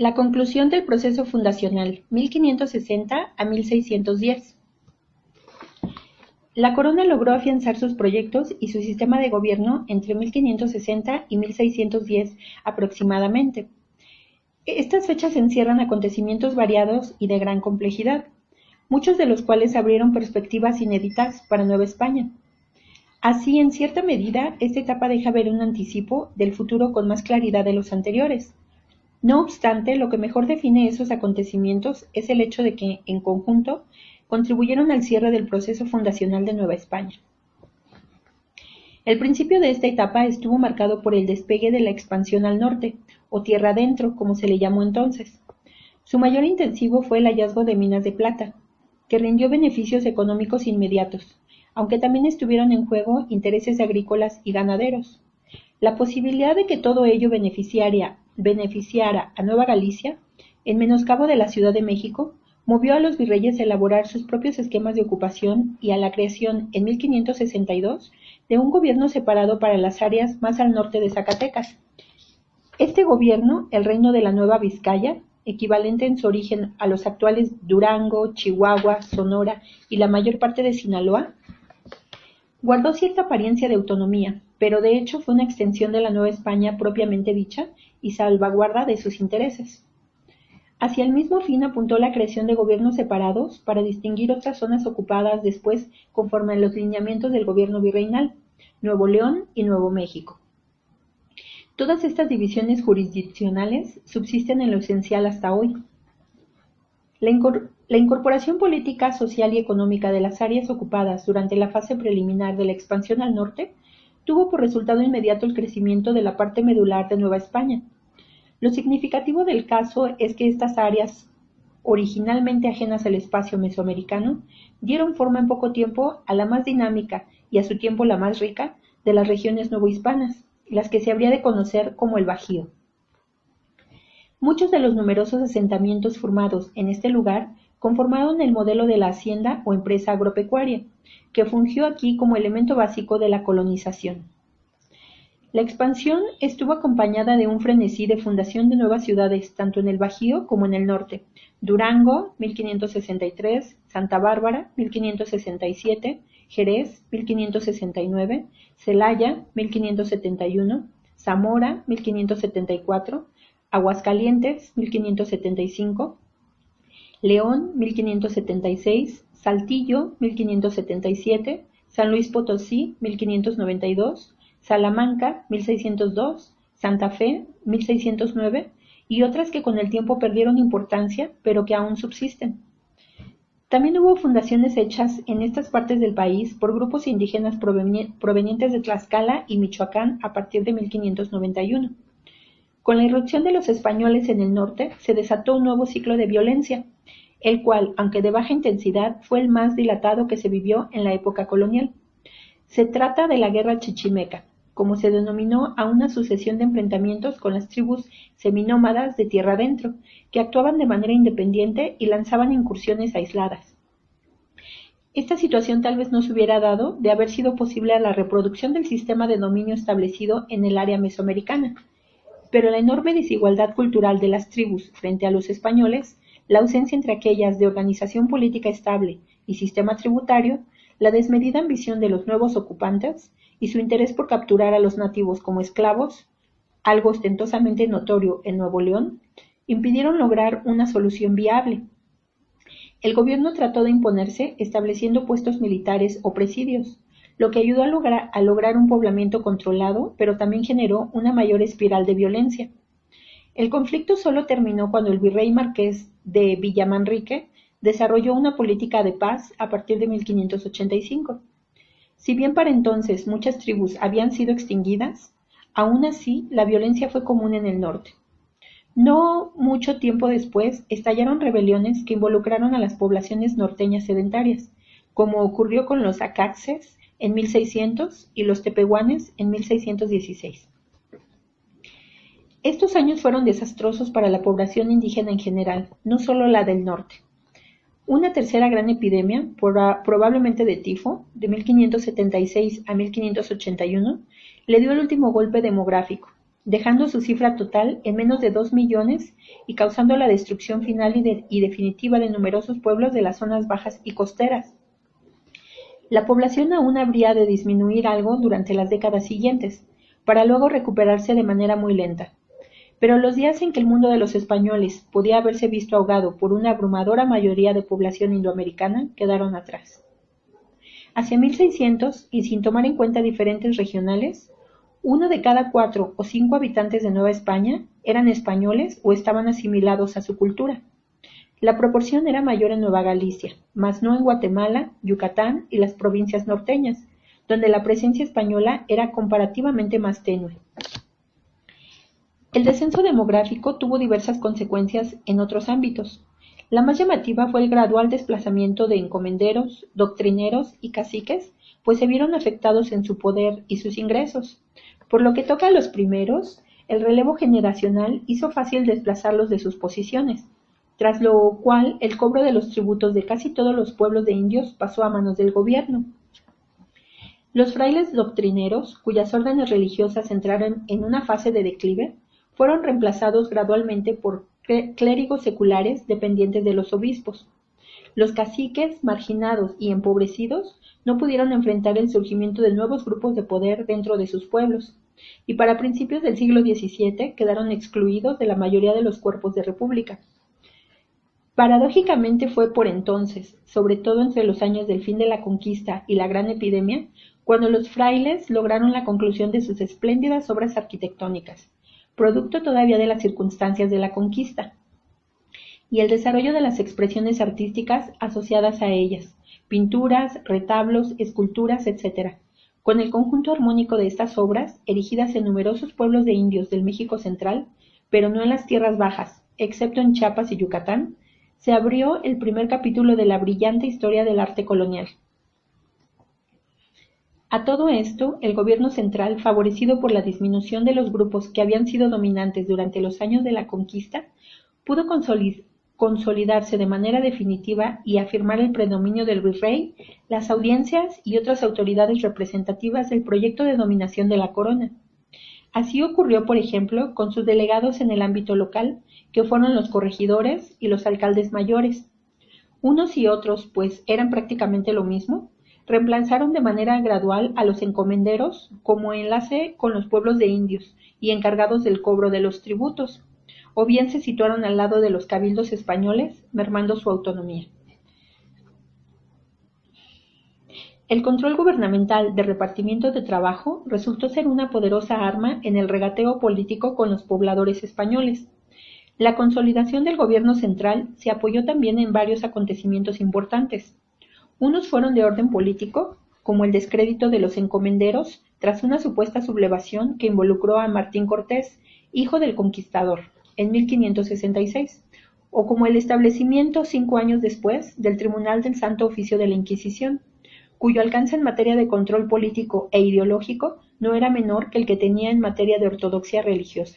La conclusión del proceso fundacional, 1560 a 1610. La corona logró afianzar sus proyectos y su sistema de gobierno entre 1560 y 1610 aproximadamente. Estas fechas encierran acontecimientos variados y de gran complejidad, muchos de los cuales abrieron perspectivas inéditas para Nueva España. Así, en cierta medida, esta etapa deja ver un anticipo del futuro con más claridad de los anteriores. No obstante, lo que mejor define esos acontecimientos es el hecho de que, en conjunto, contribuyeron al cierre del proceso fundacional de Nueva España. El principio de esta etapa estuvo marcado por el despegue de la expansión al norte, o tierra adentro, como se le llamó entonces. Su mayor intensivo fue el hallazgo de minas de plata, que rindió beneficios económicos inmediatos, aunque también estuvieron en juego intereses agrícolas y ganaderos. La posibilidad de que todo ello beneficiara beneficiara a Nueva Galicia, en menoscabo de la Ciudad de México, movió a los virreyes a elaborar sus propios esquemas de ocupación y a la creación, en 1562, de un gobierno separado para las áreas más al norte de Zacatecas. Este gobierno, el Reino de la Nueva Vizcaya, equivalente en su origen a los actuales Durango, Chihuahua, Sonora y la mayor parte de Sinaloa, guardó cierta apariencia de autonomía, pero de hecho fue una extensión de la Nueva España propiamente dicha y salvaguarda de sus intereses. Hacia el mismo fin apuntó la creación de gobiernos separados para distinguir otras zonas ocupadas después conforme a los lineamientos del gobierno virreinal, Nuevo León y Nuevo México. Todas estas divisiones jurisdiccionales subsisten en lo esencial hasta hoy. La, la, incorporación política, social y económica de las áreas ocupadas durante la fase preliminar de la expansión al norte tuvo por resultado inmediato el crecimiento de la parte medular de Nueva España. Lo significativo del caso es que estas áreas, originalmente ajenas al espacio mesoamericano, dieron forma en poco tiempo a la más dinámica y a su tiempo la más rica de las regiones novohispanas, las que se habría de conocer como el Bajío. Muchos de los numerosos asentamientos formados en este lugar conformaron el modelo de la hacienda o empresa agropecuaria, que fungió aquí como elemento básico de la colonización. La expansión estuvo acompañada de un frenesí de fundación de nuevas ciudades tanto en el Bajío como en el norte. Durango, 1563, Santa Bárbara, 1567, Jerez, 1569, Celaya, 1571, Zamora, 1574, Aguascalientes, 1575, León, 1576, Saltillo, 1577, San Luis Potosí, 1592, Salamanca, 1602, Santa Fe, 1609 y otras que con el tiempo perdieron importancia, pero que aún subsisten. También hubo fundaciones hechas en estas partes del país por grupos indígenas provenientes de Tlaxcala y Michoacán a partir de 1591. Con la irrupción de los españoles en el norte se desató un nuevo ciclo de violencia, el cual, aunque de baja intensidad, fue el más dilatado que se vivió en la época colonial. Se trata de la Guerra Chichimeca, como se denominó a una sucesión de enfrentamientos con las tribus seminómadas de tierra adentro, que actuaban de manera independiente y lanzaban incursiones aisladas. Esta situación tal vez no se hubiera dado de haber sido posible la reproducción del sistema de dominio establecido en el área mesoamericana, pero la enorme desigualdad cultural de las tribus frente a los españoles la ausencia entre aquellas de organización política estable y sistema tributario, la desmedida ambición de los nuevos ocupantes y su interés por capturar a los nativos como esclavos, algo ostentosamente notorio en Nuevo León, impidieron lograr una solución viable. El gobierno trató de imponerse estableciendo puestos militares o presidios, lo que ayudó a lograr, a lograr un poblamiento controlado, pero también generó una mayor espiral de violencia. El conflicto solo terminó cuando el virrey marqués de Villamanrique desarrolló una política de paz a partir de 1585. Si bien para entonces muchas tribus habían sido extinguidas, aún así la violencia fue común en el norte. No mucho tiempo después estallaron rebeliones que involucraron a las poblaciones norteñas sedentarias, como ocurrió con los acaxes en 1600 y los tepehuanes en 1616. Estos años fueron desastrosos para la población indígena en general, no solo la del norte. Una tercera gran epidemia, probablemente de tifo, de 1576 a 1581, le dio el último golpe demográfico, dejando su cifra total en menos de dos millones y causando la destrucción final y, definitiva de numerosos pueblos de las zonas bajas y costeras. La población aún habría de disminuir algo durante las décadas siguientes, para luego recuperarse de manera muy lenta. Pero los días en que el mundo de los españoles podía haberse visto ahogado por una abrumadora mayoría de población indoamericana quedaron atrás. Hacia 1600, y sin tomar en cuenta diferentes regionales, uno de cada cuatro o cinco habitantes de Nueva España eran españoles o estaban asimilados a su cultura. La proporción era mayor en Nueva Galicia, mas no en Guatemala, Yucatán y las provincias norteñas, donde la presencia española era comparativamente más tenue. El descenso demográfico tuvo diversas consecuencias en otros ámbitos. La más llamativa fue el gradual desplazamiento de encomenderos, doctrineros y caciques, pues se vieron afectados en su poder y sus ingresos. Por lo que toca a los primeros, el relevo generacional hizo fácil desplazarlos de sus posiciones, tras lo cual el cobro de los tributos de casi todos los pueblos de indios pasó a manos del gobierno. Los frailes doctrineros, cuyas órdenes religiosas entraron en una fase de declive, fueron reemplazados gradualmente por clérigos seculares dependientes de los obispos. Los caciques, marginados y empobrecidos, no pudieron enfrentar el surgimiento de nuevos grupos de poder dentro de sus pueblos, y para principios del siglo XVII quedaron excluidos de la mayoría de los cuerpos de república. Paradójicamente fue por entonces, sobre todo entre los años del fin de la conquista y la gran epidemia, cuando los frailes lograron la conclusión de sus espléndidas obras arquitectónicas, producto todavía de las circunstancias de la conquista, y el desarrollo de las expresiones artísticas asociadas a ellas, pinturas, retablos, esculturas, etc., con el conjunto armónico de estas obras, erigidas en numerosos pueblos de indios del México central, pero no en las tierras bajas, excepto en Chiapas y Yucatán, se abrió el primer capítulo de la brillante historia del arte colonial. A todo esto, el gobierno central, favorecido por la disminución de los grupos que habían sido dominantes durante los años de la conquista, pudo consolidarse de manera definitiva y afirmar el predominio del virrey, las audiencias y otras autoridades representativas del proyecto de dominación de la corona. Así ocurrió, por ejemplo, con sus delegados en el ámbito local, que fueron los corregidores y los alcaldes mayores. Unos y otros, pues eran prácticamente lo mismo, reemplazaron de manera gradual a los encomenderos como enlace con los pueblos de indios y encargados del cobro de los tributos, o bien se situaron al lado de los cabildos españoles, mermando su autonomía. El control gubernamental de repartimiento de trabajo resultó ser una poderosa arma en el regateo político con los pobladores españoles. La consolidación del gobierno central se apoyó también en varios acontecimientos importantes. Unos fueron de orden político, como el descrédito de los encomenderos tras una supuesta sublevación que involucró a Martín Cortés, hijo del conquistador, en 1566, o como el establecimiento cinco años después del Tribunal del Santo Oficio de la Inquisición, cuyo alcance en materia de control político e ideológico no era menor que el que tenía en materia de ortodoxia religiosa.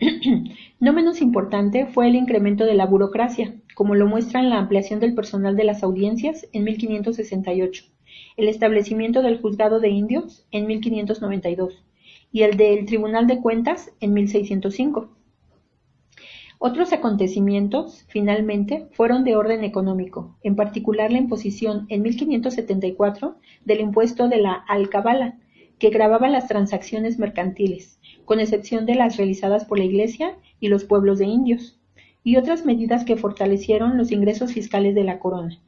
no menos importante fue el incremento de la burocracia, como lo muestra en la ampliación del personal de las audiencias en 1568, el establecimiento del juzgado de indios en 1592 y el del Tribunal de Cuentas en 1605. Otros acontecimientos, finalmente, fueron de orden económico, en particular la imposición en 1574 del impuesto de la alcabala, que grababa las transacciones mercantiles, con excepción de las realizadas por la Iglesia y los pueblos de indios, y otras medidas que fortalecieron los ingresos fiscales de la corona.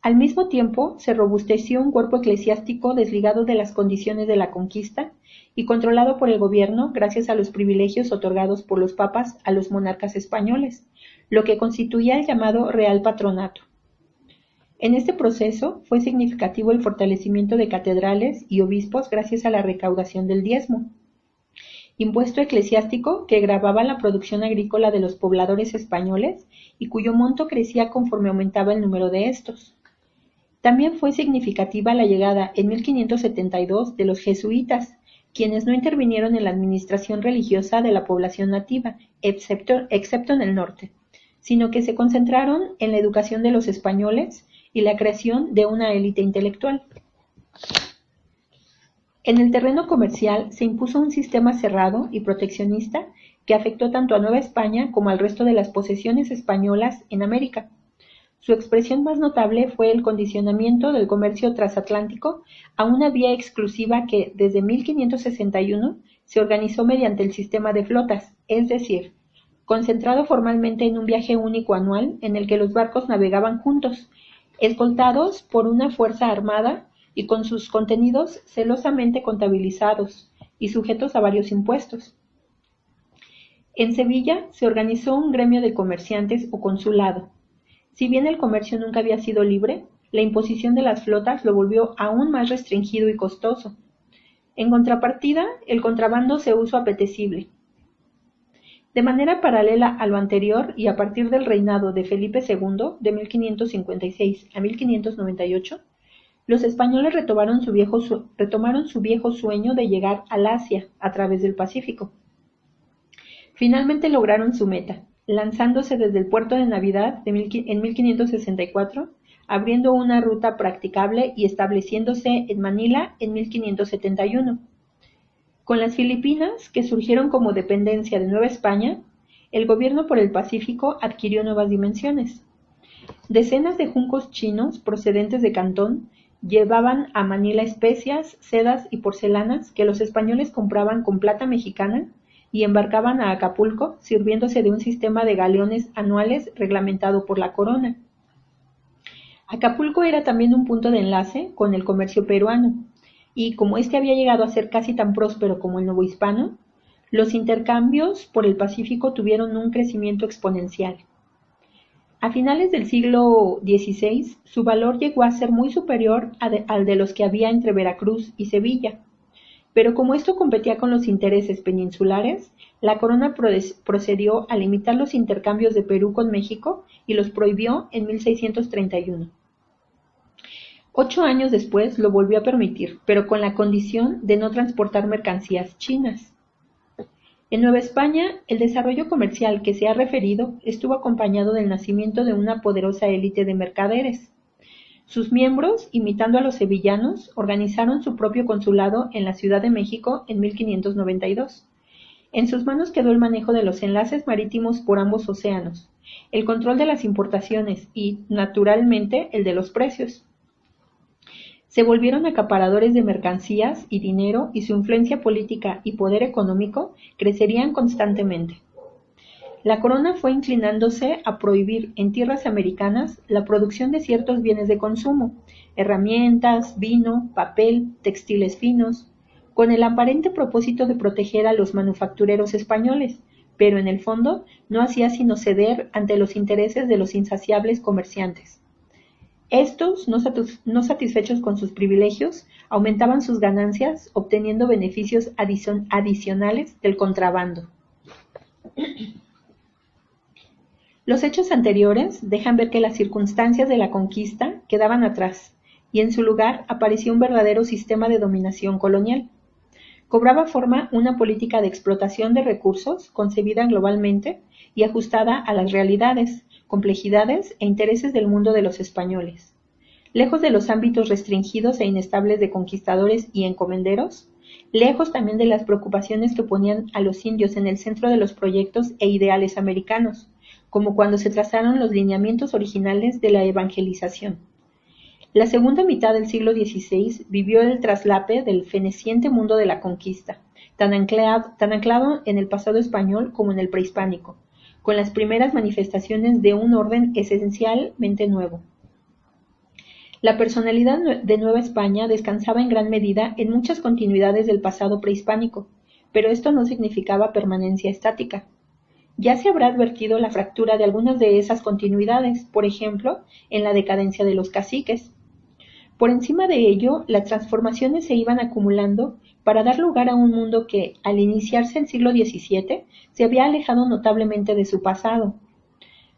Al mismo tiempo, se robusteció un cuerpo eclesiástico desligado de las condiciones de la conquista y controlado por el gobierno gracias a los privilegios otorgados por los papas a los monarcas españoles, lo que constituía el llamado Real Patronato. En este proceso fue significativo el fortalecimiento de catedrales y obispos gracias a la recaudación del diezmo, impuesto eclesiástico que grababa la producción agrícola de los pobladores españoles y cuyo monto crecía conforme aumentaba el número de estos. También fue significativa la llegada en 1572 de los jesuitas, quienes no intervinieron en la administración religiosa de la población nativa, excepto, excepto en el norte, sino que se concentraron en la educación de los españoles y la creación de una élite intelectual. En el terreno comercial se impuso un sistema cerrado y proteccionista que afectó tanto a Nueva España como al resto de las posesiones españolas en América. Su expresión más notable fue el condicionamiento del comercio transatlántico a una vía exclusiva que, desde 1561, se organizó mediante el sistema de flotas, es decir, concentrado formalmente en un viaje único anual en el que los barcos navegaban juntos, escoltados por una fuerza armada y con sus contenidos celosamente contabilizados y sujetos a varios impuestos. En Sevilla se organizó un gremio de comerciantes o consulado. Si bien el comercio nunca había sido libre, la imposición de las flotas lo volvió aún más restringido y costoso. En contrapartida, el contrabando se usó apetecible, de manera paralela a lo anterior y a partir del reinado de Felipe II de 1556 a 1598, los españoles retomaron su, viejo sueño de llegar al Asia a través del Pacífico. Finalmente lograron su meta, lanzándose desde el puerto de Navidad de en 1564, abriendo una ruta practicable y estableciéndose en Manila en 1571 con las Filipinas, que surgieron como dependencia de Nueva España, el gobierno por el Pacífico adquirió nuevas dimensiones. Decenas de juncos chinos procedentes de Cantón llevaban a Manila especias, sedas y porcelanas que los españoles compraban con plata mexicana y embarcaban a Acapulco sirviéndose de un sistema de galeones anuales reglamentado por la corona. Acapulco era también un punto de enlace con el comercio peruano, y como este había llegado a ser casi tan próspero como el nuevo hispano, los intercambios por el Pacífico tuvieron un crecimiento exponencial. A finales del siglo XVI, su valor llegó a ser muy superior al de los que había entre Veracruz y Sevilla. Pero como esto competía con los intereses peninsulares, la corona procedió a limitar los intercambios de Perú con México y los prohibió en 1631. Ocho años después lo volvió a permitir, pero con la condición de no transportar mercancías chinas. En Nueva España, el desarrollo comercial que se ha referido estuvo acompañado del nacimiento de una poderosa élite de mercaderes. Sus miembros, imitando a los sevillanos, organizaron su propio consulado en la Ciudad de México en 1592. En sus manos quedó el manejo de los enlaces marítimos por ambos océanos, el control de las importaciones y, naturalmente, el de los precios. Se volvieron acaparadores de mercancías y dinero y su influencia política y poder económico crecerían constantemente. La corona fue inclinándose a prohibir en tierras americanas la producción de ciertos bienes de consumo, herramientas, vino, papel, textiles finos, con el aparente propósito de proteger a los manufactureros españoles, pero en el fondo no hacía sino ceder ante los intereses de los insaciables comerciantes. Estos, no, satisfechos con sus privilegios, aumentaban sus ganancias obteniendo beneficios adicionales del contrabando. Los hechos anteriores dejan ver que las circunstancias de la conquista quedaban atrás y en su lugar apareció un verdadero sistema de dominación colonial. Cobraba forma una política de explotación de recursos concebida globalmente y ajustada a las realidades, complejidades e intereses del mundo de los españoles. Lejos de los ámbitos restringidos e inestables de conquistadores y encomenderos, lejos también de las preocupaciones que ponían a los indios en el centro de los proyectos e ideales americanos, como cuando se trazaron los lineamientos originales de la evangelización. La segunda mitad del siglo XVI vivió el traslape del feneciente mundo de la conquista, tan anclado, tan anclado en el pasado español como en el prehispánico, con las primeras manifestaciones de un orden esencialmente nuevo. La personalidad de Nueva España descansaba en gran medida en muchas continuidades del pasado prehispánico, pero esto no significaba permanencia estática. Ya se habrá advertido la fractura de algunas de esas continuidades, por ejemplo, en la decadencia de los caciques. Por encima de ello, las transformaciones se iban acumulando para dar lugar a un mundo que, al iniciarse el siglo XVII, se había alejado notablemente de su pasado.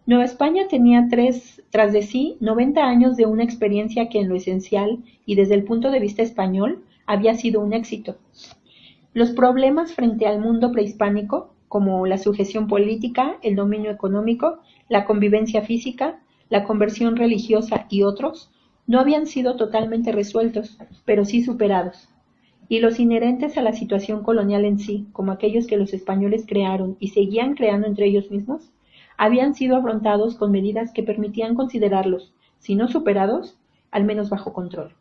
Nueva España tenía tres, tras de sí 90 años de una experiencia que en lo esencial y desde el punto de vista español había sido un éxito. Los problemas frente al mundo prehispánico, como la sujeción política, el dominio económico, la convivencia física, la conversión religiosa y otros, no habían sido totalmente resueltos, pero sí superados. Y los inherentes a la situación colonial en sí, como aquellos que los españoles crearon y seguían creando entre ellos mismos, habían sido afrontados con medidas que permitían considerarlos, si no superados, al menos bajo control.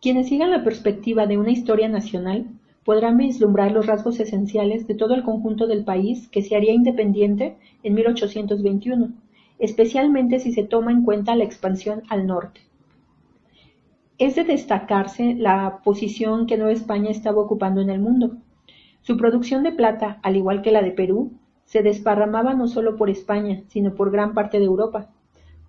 Quienes sigan la perspectiva de una historia nacional podrán vislumbrar los rasgos esenciales de todo el conjunto del país que se haría independiente en 1821, especialmente si se toma en cuenta la expansión al norte. Es de destacarse la posición que Nueva España estaba ocupando en el mundo. Su producción de plata, al igual que la de Perú, se desparramaba no solo por España, sino por gran parte de Europa,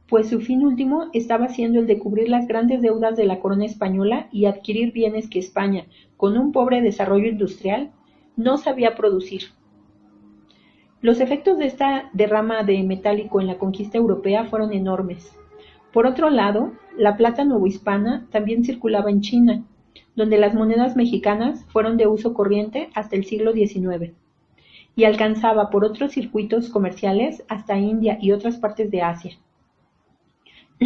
pues su fin último estaba siendo el de cubrir las grandes deudas de la corona española y adquirir bienes que España, con un pobre desarrollo industrial, no sabía producir. Los efectos de esta derrama de metálico en la conquista europea fueron enormes. Por otro lado, la plata novohispana también circulaba en China, donde las monedas mexicanas fueron de uso corriente hasta el siglo XIX, y alcanzaba por otros circuitos comerciales hasta India y otras partes de Asia.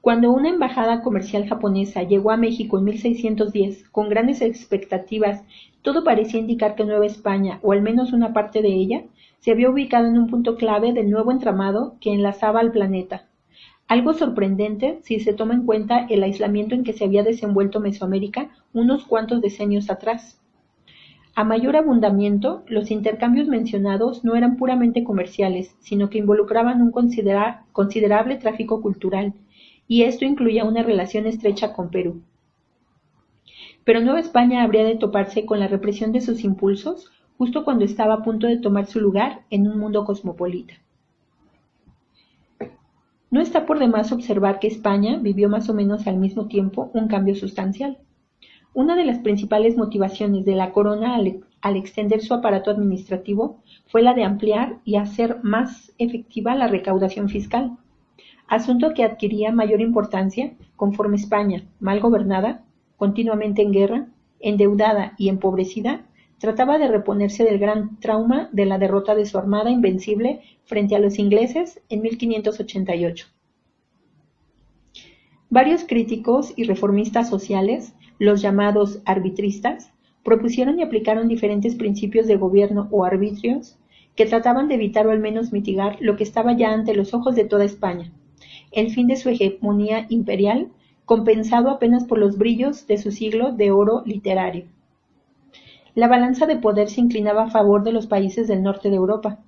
Cuando una embajada comercial japonesa llegó a México en 1610 con grandes expectativas, todo parecía indicar que Nueva España, o al menos una parte de ella, se había ubicado en un punto clave del nuevo entramado que enlazaba al planeta. Algo sorprendente si se toma en cuenta el aislamiento en que se había desenvuelto Mesoamérica unos cuantos decenios atrás. A mayor abundamiento, los intercambios mencionados no eran puramente comerciales, sino que involucraban un considerable tráfico cultural, y esto incluía una relación estrecha con Perú. Pero Nueva España habría de toparse con la represión de sus impulsos justo cuando estaba a punto de tomar su lugar en un mundo cosmopolita. No está por demás observar que España vivió más o menos al mismo tiempo un cambio sustancial. Una de las principales motivaciones de la corona al, extender su aparato administrativo fue la de ampliar y hacer más efectiva la recaudación fiscal, asunto que adquiría mayor importancia conforme España, mal gobernada, continuamente en guerra, endeudada y empobrecida, trataba de reponerse del gran trauma de la derrota de su armada invencible frente a los ingleses en 1588. Varios críticos y reformistas sociales los llamados arbitristas propusieron y aplicaron diferentes principios de gobierno o arbitrios que trataban de evitar o al menos mitigar lo que estaba ya ante los ojos de toda España, el fin de su hegemonía imperial, compensado apenas por los brillos de su siglo de oro literario. La balanza de poder se inclinaba a favor de los países del norte de Europa.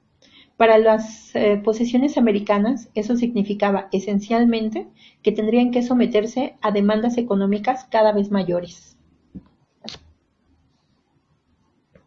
Para las eh, posesiones americanas, eso significaba esencialmente que tendrían que someterse a demandas económicas cada vez mayores.